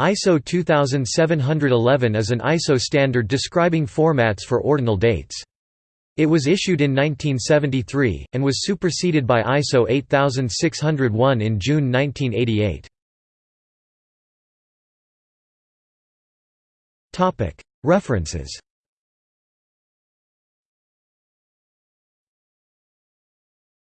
ISO 2711 is an ISO standard describing formats for ordinal dates. It was issued in 1973, and was superseded by ISO 8601 in June 1988. References